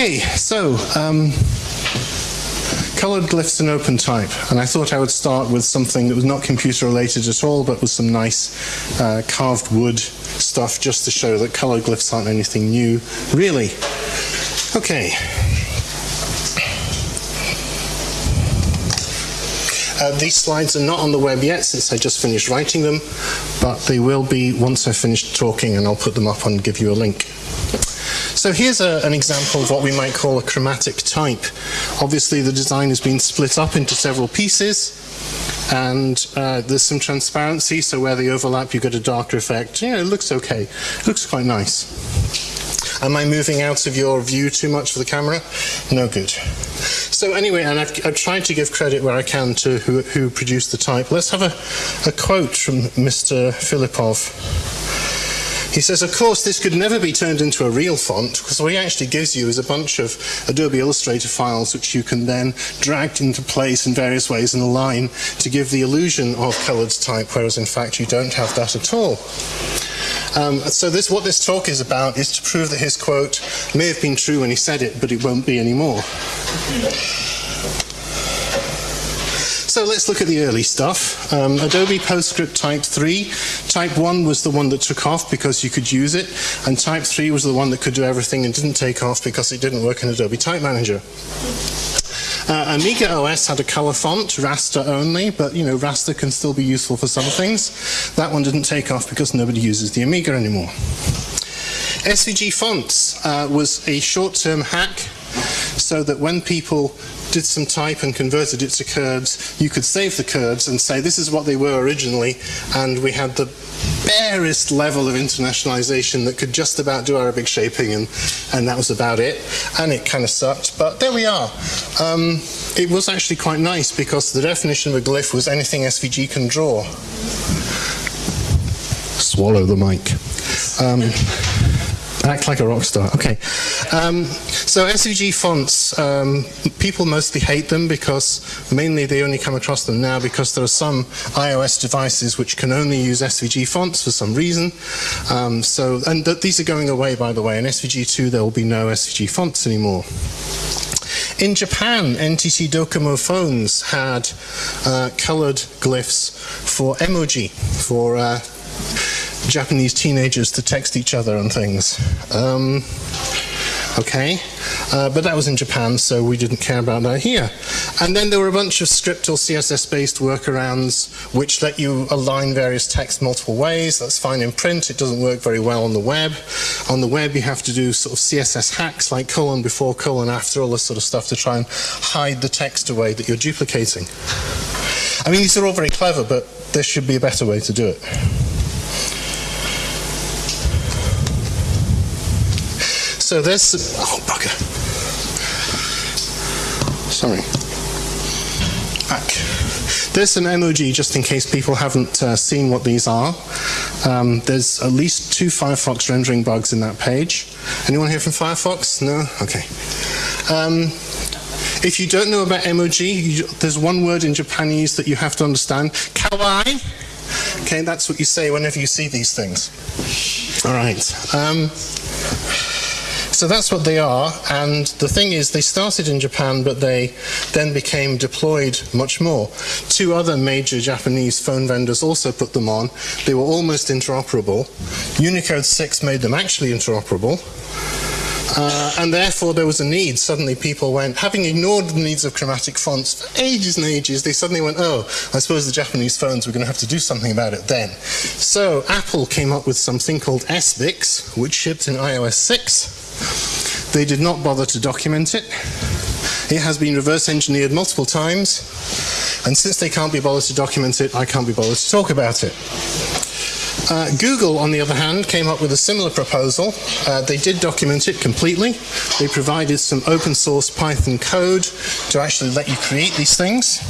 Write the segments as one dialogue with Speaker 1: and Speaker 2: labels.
Speaker 1: Okay, so um, colored glyphs in OpenType. And I thought I would start with something that was not computer related at all, but with some nice uh, carved wood stuff just to show that colored glyphs aren't anything new, really. Okay. Uh, these slides are not on the web yet since I just finished writing them, but they will be once I finish talking and I'll put them up and give you a link. So here's a, an example of what we might call a chromatic type. Obviously the design has been split up into several pieces and uh, there's some transparency so where they overlap you get a darker effect. Yeah, it looks okay. It looks quite nice. Am I moving out of your view too much for the camera? No good. So anyway, and I've, I've, tried to give credit where I can to who, who produced the type. Let's have a, a quote from Mr. Filipov. He says, of course, this could never be turned into a real font because what he actually gives you is a bunch of Adobe Illustrator files which you can then drag into place in various ways and align to give the illusion of colored type, whereas in fact you don't have that at all. Um, so this, what this talk is about is to prove that his quote may have been true when he said it, but it won't be anymore. So let's look at the early stuff. Um, Adobe PostScript Type 3. Type 1 was the one that took off because you could use it, and Type 3 was the one that could do everything and didn't take off because it didn't work in Adobe Type Manager. Uh, Amiga OS had a color font, raster only, but you know, raster can still be useful for some things. That one didn't take off because nobody uses the Amiga anymore. SVG Fonts uh, was a short-term hack so that when people did some type and converted it to curves, you could save the curves and say this is what they were originally, and we had the barest level of internationalization that could just about do Arabic shaping, and, and that was about it. And it kind of sucked, but there we are. Um, it was actually quite nice because the definition of a glyph was anything SVG can draw. Swallow the mic. Um, Act like a rock star. Okay. Um, so SVG fonts, um, people mostly hate them because mainly they only come across them now because there are some iOS devices which can only use SVG fonts for some reason. Um, so, and th these are going away, by the way. In SVG2, there will be no SVG fonts anymore. In Japan, NTT Docomo phones had uh, colored glyphs for emoji, for uh, Japanese teenagers to text each other and things. Um, okay, uh, but that was in Japan, so we didn't care about that here. And then there were a bunch of script or CSS-based workarounds which let you align various text multiple ways. That's fine in print. It doesn't work very well on the web. On the web, you have to do sort of CSS hacks like colon before, colon after, all this sort of stuff to try and hide the text away that you're duplicating. I mean, these are all very clever, but there should be a better way to do it. So there's, oh bugger. Sorry. Back. There's an emoji just in case people haven't uh, seen what these are. Um, there's at least two Firefox rendering bugs in that page. Anyone here from Firefox? No? Okay. Um, if you don't know about emoji, you, there's one word in Japanese that you have to understand. Kawaii. Okay, that's what you say whenever you see these things. All right. Um, so that's what they are, and the thing is, they started in Japan, but they then became deployed much more. Two other major Japanese phone vendors also put them on. They were almost interoperable. Unicode 6 made them actually interoperable. Uh, and therefore there was a need. Suddenly people went, having ignored the needs of chromatic fonts for ages and ages, they suddenly went, oh, I suppose the Japanese phones were going to have to do something about it then. So Apple came up with something called sbix, which shipped in iOS 6. They did not bother to document it. It has been reverse engineered multiple times, and since they can't be bothered to document it, I can't be bothered to talk about it. Uh, Google, on the other hand, came up with a similar proposal. Uh, they did document it completely. They provided some open source Python code to actually let you create these things.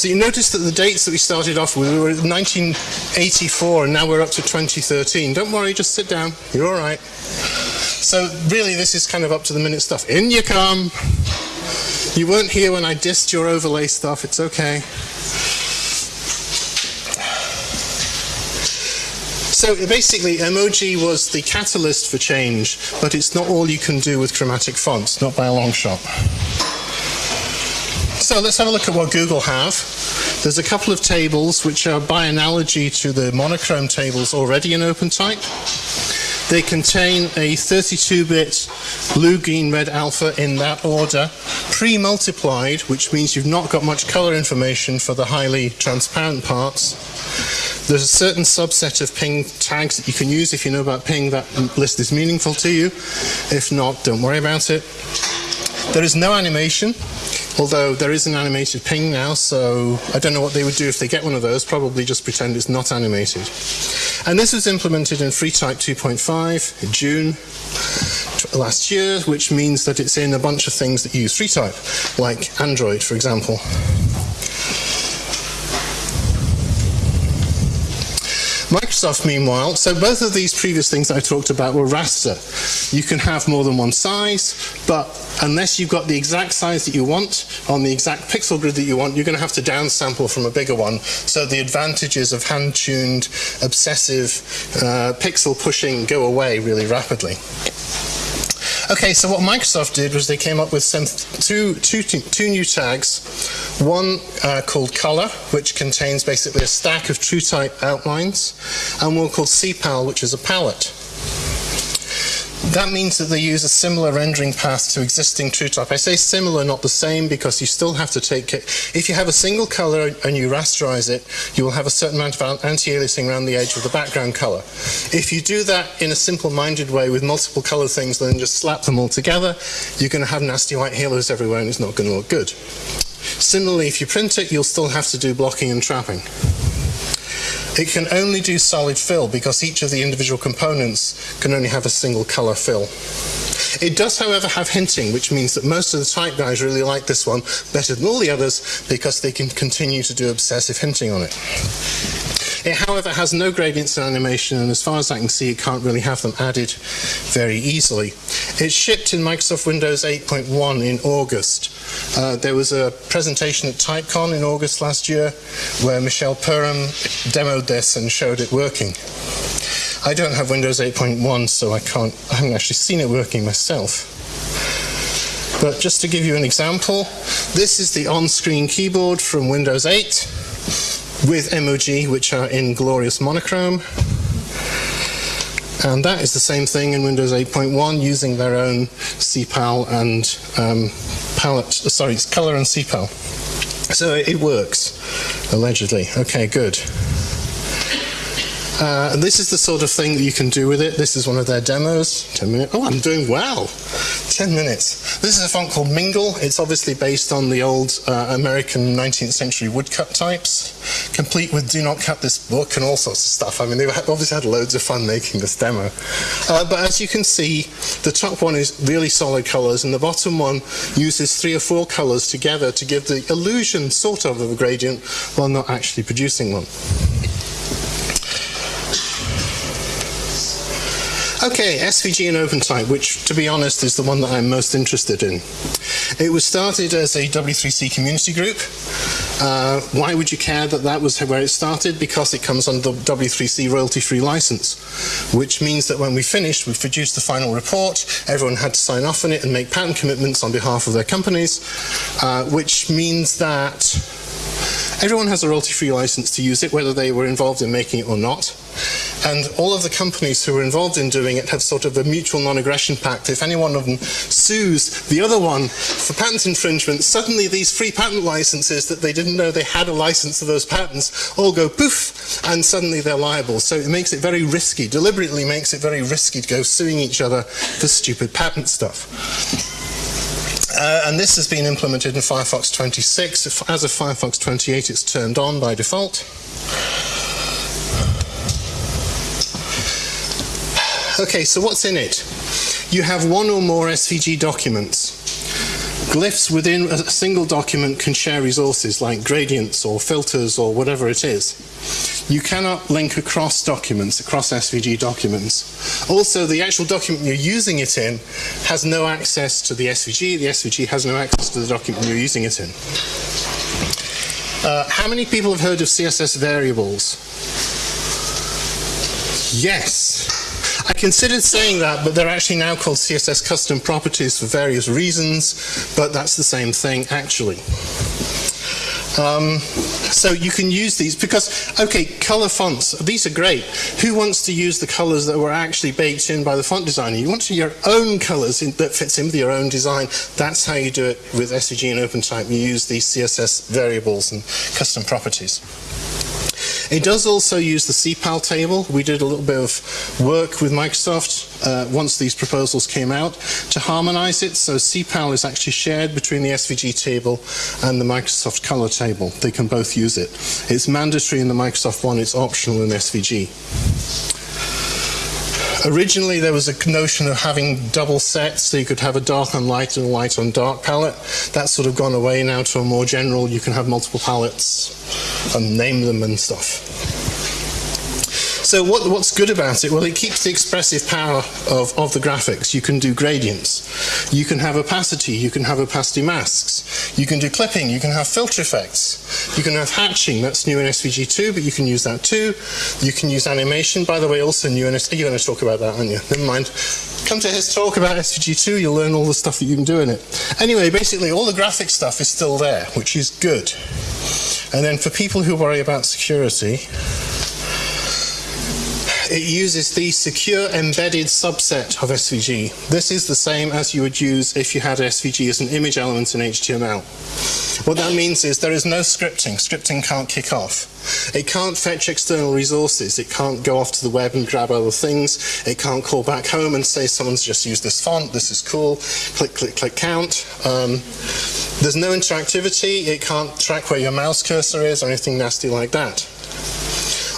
Speaker 1: So you notice that the dates that we started off with were 1984 and now we're up to 2013. Don't worry, just sit down. You're all right. So really this is kind of up to the minute stuff. In you come. You weren't here when I dissed your overlay stuff. It's okay. So basically, emoji was the catalyst for change, but it's not all you can do with chromatic fonts, not by a long shot. So let's have a look at what Google have. There's a couple of tables which are by analogy to the monochrome tables already in OpenType. They contain a 32-bit blue, green, red alpha in that order, pre-multiplied, which means you've not got much color information for the highly transparent parts. There's a certain subset of ping tags that you can use if you know about ping, that list is meaningful to you. If not, don't worry about it. There is no animation, although there is an animated ping now, so I don't know what they would do if they get one of those, probably just pretend it's not animated. And this was implemented in FreeType 2.5 in June last year, which means that it's in a bunch of things that use FreeType, like Android, for example. Microsoft, meanwhile, so both of these previous things I talked about were raster. You can have more than one size, but unless you've got the exact size that you want on the exact pixel grid that you want, you're going to have to downsample from a bigger one. So the advantages of hand-tuned, obsessive uh, pixel pushing go away really rapidly. Okay, so what Microsoft did was they came up with two, two, two new tags. One uh, called Color, which contains basically a stack of TrueType outlines, and one called CPAL, which is a palette. That means that they use a similar rendering path to existing TrueType. I say similar, not the same, because you still have to take it. If you have a single color and you rasterize it, you will have a certain amount of anti-aliasing around the edge of the background color. If you do that in a simple-minded way with multiple color things, then just slap them all together, you're going to have nasty white halos everywhere and it's not going to look good. Similarly, if you print it, you'll still have to do blocking and trapping. It can only do solid fill because each of the individual components can only have a single color fill. It does, however, have hinting, which means that most of the type guys really like this one better than all the others because they can continue to do obsessive hinting on it. It, however, has no gradients in animation, and as far as I can see, it can't really have them added very easily. It shipped in Microsoft Windows 8.1 in August. Uh, there was a presentation at TypeCon in August last year where Michelle Perham demoed this and showed it working. I don't have Windows 8.1, so I can't, I haven't actually seen it working myself. But just to give you an example, this is the on-screen keyboard from Windows 8 with emoji, which are in glorious monochrome. And that is the same thing in Windows 8.1 using their own CPAL and um, palette, sorry, it's color and CPAL. So it works, allegedly. Okay, good. Uh, this is the sort of thing that you can do with it. This is one of their demos. 10 minutes. Oh, I'm doing well. 10 minutes. This is a font called Mingle. It's obviously based on the old uh, American 19th century woodcut types, complete with do not cut this book and all sorts of stuff. I mean, they obviously had loads of fun making this demo. Uh, but as you can see, the top one is really solid colors and the bottom one uses three or four colors together to give the illusion, sort of, of a gradient while not actually producing one. Okay, SVG and OpenType, which to be honest is the one that I'm most interested in. It was started as a W3C community group. Uh, why would you care that that was where it started? Because it comes under the W3C royalty-free license, which means that when we finished, we produced the final report, everyone had to sign off on it and make patent commitments on behalf of their companies, uh, which means that everyone has a royalty-free license to use it, whether they were involved in making it or not. And all of the companies who were involved in doing it have sort of a mutual non-aggression pact. If any one of them sues the other one for patent infringement, suddenly these free patent licenses that they didn't know they had a license to those patents all go poof, and suddenly they're liable. So it makes it very risky, deliberately makes it very risky to go suing each other for stupid patent stuff. Uh, and this has been implemented in Firefox 26. As of Firefox 28, it's turned on by default. Okay, so what's in it? You have one or more SVG documents. Glyphs within a single document can share resources like gradients or filters or whatever it is. You cannot link across documents, across SVG documents. Also, the actual document you're using it in has no access to the SVG. The SVG has no access to the document you're using it in. Uh, how many people have heard of CSS variables? Yes. I considered saying that, but they're actually now called CSS custom properties for various reasons, but that's the same thing actually. Um, so you can use these because, okay, color fonts, these are great. Who wants to use the colors that were actually baked in by the font designer? You want to your own colors in, that fits in with your own design. That's how you do it with SVG and OpenType. You use these CSS variables and custom properties. It does also use the CPAL table. We did a little bit of work with Microsoft uh, once these proposals came out to harmonize it. So CPAL is actually shared between the SVG table and the Microsoft color table. They can both use it. It's mandatory in the Microsoft one, it's optional in SVG. Originally, there was a notion of having double sets, so you could have a dark on light and a light on dark palette. That's sort of gone away now to a more general, you can have multiple palettes and name them and stuff. So what, what's good about it? Well, it keeps the expressive power of, of the graphics. You can do gradients. You can have opacity. You can have opacity masks. You can do clipping. You can have filter effects. You can have hatching. That's new in SVG2, but you can use that too. You can use animation, by the way, also new in SVG. You're going to talk about that, aren't you? Never mind. Come to his talk about SVG2. You'll learn all the stuff that you can do in it. Anyway, basically, all the graphic stuff is still there, which is good. And then for people who worry about security, it uses the secure embedded subset of SVG. This is the same as you would use if you had SVG as an image element in HTML. What that means is there is no scripting. Scripting can't kick off. It can't fetch external resources. It can't go off to the web and grab other things. It can't call back home and say someone's just used this font, this is cool, click, click, click, count. Um, there's no interactivity. It can't track where your mouse cursor is or anything nasty like that.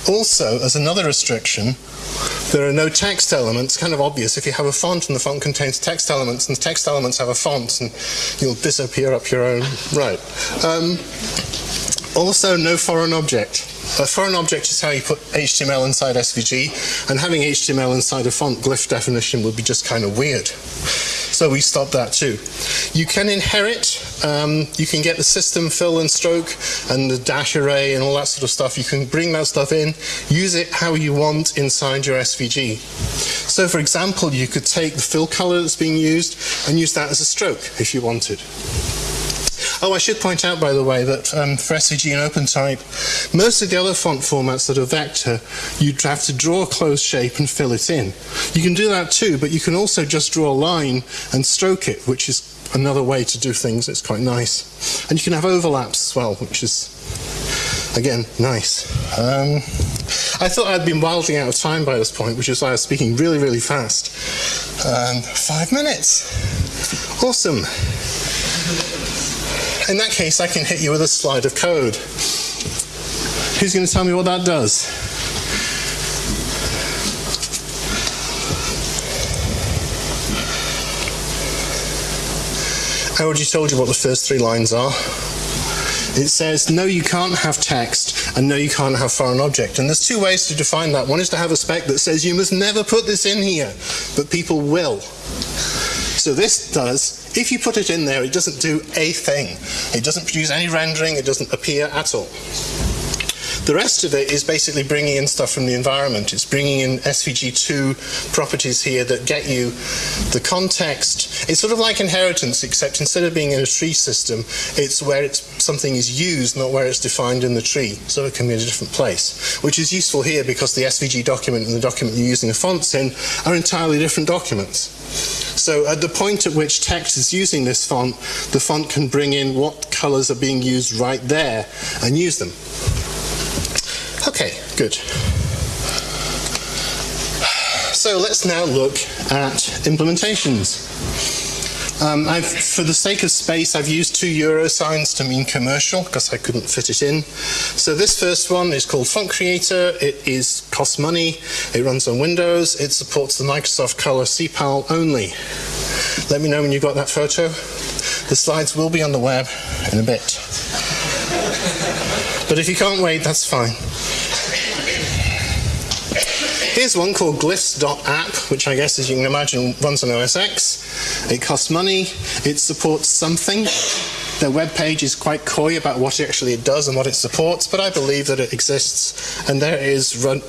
Speaker 1: Also, as another restriction, there are no text elements, kind of obvious. If you have a font and the font contains text elements and the text elements have a font, and you'll disappear up your own right. Um, also, no foreign object. A foreign object is how you put HTML inside SVG, and having HTML inside a font glyph definition would be just kind of weird. So we stop that too. You can inherit, um, you can get the system fill and stroke and the dash array and all that sort of stuff. You can bring that stuff in, use it how you want inside your SVG. So for example, you could take the fill color that's being used and use that as a stroke if you wanted. Oh, I should point out, by the way, that um, for SVG and OpenType, most of the other font formats that are vector, you'd have to draw a closed shape and fill it in. You can do that too, but you can also just draw a line and stroke it, which is another way to do things. It's quite nice. And you can have overlaps as well, which is, again, nice. Um, I thought I'd been wildly out of time by this point, which is why I was speaking really, really fast. Um, five minutes. Awesome. In that case, I can hit you with a slide of code. Who's going to tell me what that does? I already told you what the first three lines are. It says, no, you can't have text, and no, you can't have foreign object. And there's two ways to define that. One is to have a spec that says, you must never put this in here, but people will. So this does, if you put it in there, it doesn't do a thing. It doesn't produce any rendering, it doesn't appear at all. The rest of it is basically bringing in stuff from the environment. It's bringing in SVG2 properties here that get you the context. It's sort of like inheritance, except instead of being in a tree system, it's where it's, something is used, not where it's defined in the tree. So it can be in a different place, which is useful here because the SVG document and the document you're using the fonts in are entirely different documents. So at the point at which text is using this font, the font can bring in what colors are being used right there and use them. Good. So let's now look at implementations. Um, for the sake of space, I've used two euro signs to mean commercial because I couldn't fit it in. So this first one is called Font Creator. It is costs money. It runs on Windows. It supports the Microsoft Color CPAL only. Let me know when you've got that photo. The slides will be on the web in a bit. But if you can't wait, that's fine. Here's one called glyphs.app, which I guess, as you can imagine, runs on OS X. It costs money. It supports something. Their web page is quite coy about what it actually does and what it supports, but I believe that it exists. And there it is run,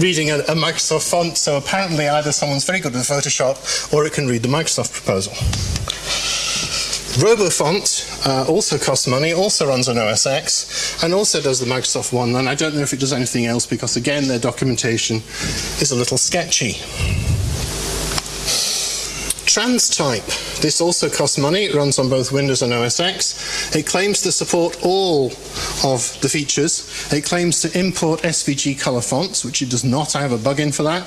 Speaker 1: reading a, a Microsoft font, so apparently either someone's very good with Photoshop or it can read the Microsoft proposal. RoboFont uh, also costs money, also runs on OS X, and also does the Microsoft one. And I don't know if it does anything else because, again, their documentation is a little sketchy. TransType. This also costs money. It runs on both Windows and OS X. It claims to support all of the features. It claims to import SVG color fonts, which it does not. I have a bug in for that.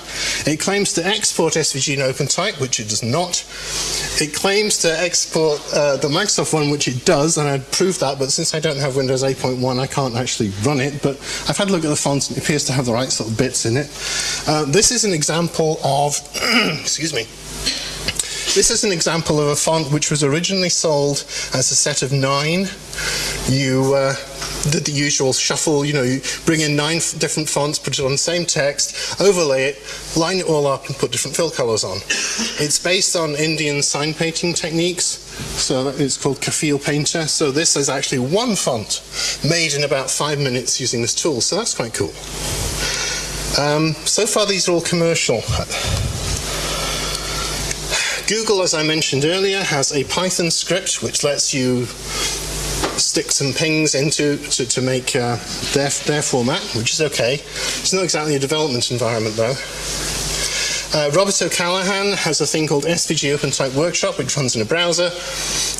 Speaker 1: It claims to export SVG in OpenType, which it does not. It claims to export uh, the Microsoft one, which it does, and I'd prove that, but since I don't have Windows 8.1, I can't actually run it. But I've had a look at the fonts, and it appears to have the right sort of bits in it. Uh, this is an example of, excuse me, this is an example of a font which was originally sold as a set of nine. You uh, did the usual shuffle, you know, you bring in nine different fonts, put it on the same text, overlay it, line it all up and put different fill colors on. It's based on Indian sign painting techniques, so it's called Kafil Painter. So this is actually one font made in about five minutes using this tool, so that's quite cool. Um, so far these are all commercial. Google, as I mentioned earlier, has a Python script which lets you stick some pings into to, to make uh, their, their format, which is okay. It's not exactly a development environment though. Uh, Robert O'Callahan has a thing called SVG OpenType Workshop, which runs in a browser.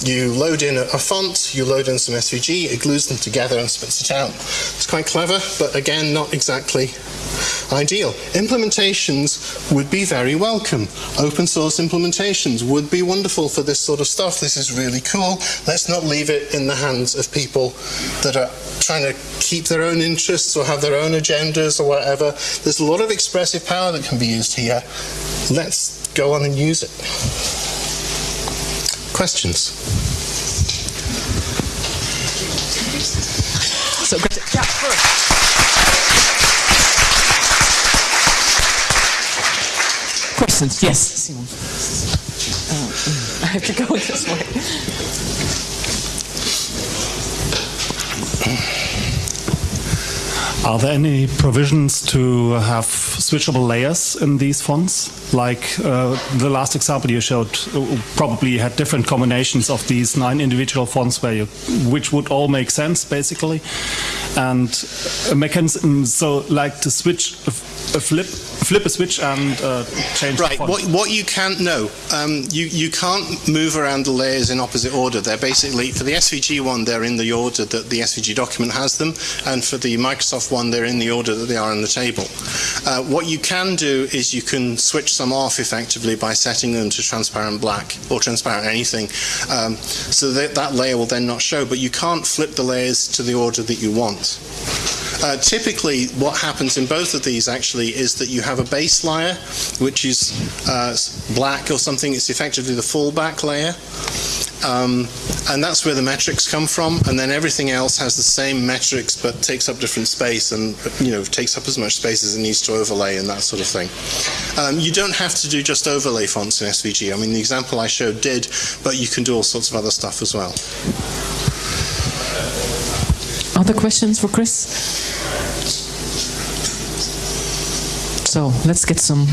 Speaker 1: You load in a, a, font, you load in some SVG, it glues them together and spits it out. It's quite clever, but again, not exactly ideal. Implementations would be very welcome. Open source implementations would be wonderful for this sort of stuff. This is really cool. Let's not leave it in the hands of people that are trying to keep their own interests or have their own agendas or whatever. There's a lot of expressive power that can be used here. Let's go on and use it. Questions?
Speaker 2: So, yeah, first. Questions? Yes, Simon. Uh, I have to go this way.
Speaker 3: Are there any provisions to have switchable layers in these fonts? Like uh, the last example you showed, uh, probably had different combinations of these nine individual fonts, where you, which would all make sense basically, and a mechanism so like to switch a, a flip flip a switch and uh, change
Speaker 1: right what, what you can't know um, you, you can't move around the layers in opposite order. They're basically for the svg one they're in the order that the svg document has them and for the microsoft one they're in the order that they are in the table. Uh, what you can do is you can switch some off effectively by setting them to transparent black or transparent anything um, so that that layer will then not show but you can't flip the layers to the order that you want uh, typically, what happens in both of these actually is that you have a base layer, which is uh, black or something. It's effectively the fallback layer. Um, and that's where the metrics come from. And then everything else has the same metrics, but takes up different space and you know takes up as much space as it needs to overlay and that sort of thing. Um, you don't have to do just overlay fonts in SVG. I mean, the example I showed did, but you can do all sorts of other stuff as well.
Speaker 2: Other questions for Chris? So let's get some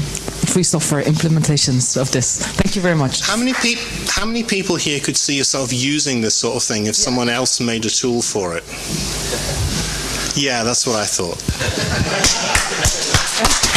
Speaker 2: free software implementations of this. Thank you very much.
Speaker 1: How many, pe- how many people here could see yourself using this sort of thing if yeah. someone else made a tool for it? Yeah, that's what I thought.